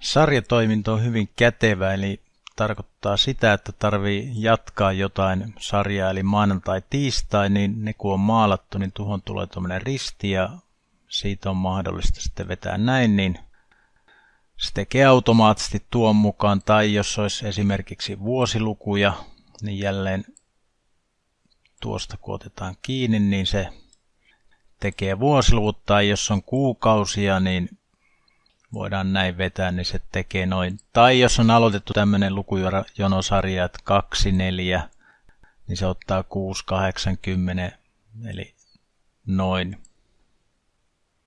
Sarjatoiminto on hyvin kätevä, eli tarkoittaa sitä, että tarvii jatkaa jotain sarjaa, eli maanantai-tiistai, niin ne kun on maalattu, niin tuohon tulee tuommoinen risti ja siitä on mahdollista sitten vetää näin, niin se tekee automaattisesti tuon mukaan, tai jos olisi esimerkiksi vuosilukuja, niin jälleen tuosta kun otetaan kiinni, niin se tekee vuosiluvut, tai jos on kuukausia, niin voidaan näin vetää, niin se tekee noin. Tai jos on aloitettu tämmöinen lukujonosarja, että 2, 4, niin se ottaa 6, 8, 10, eli noin.